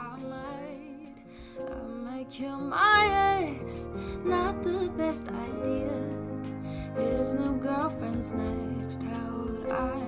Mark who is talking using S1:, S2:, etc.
S1: I might, I might kill my ex. Not the best idea. His new girlfriend's next. How would I?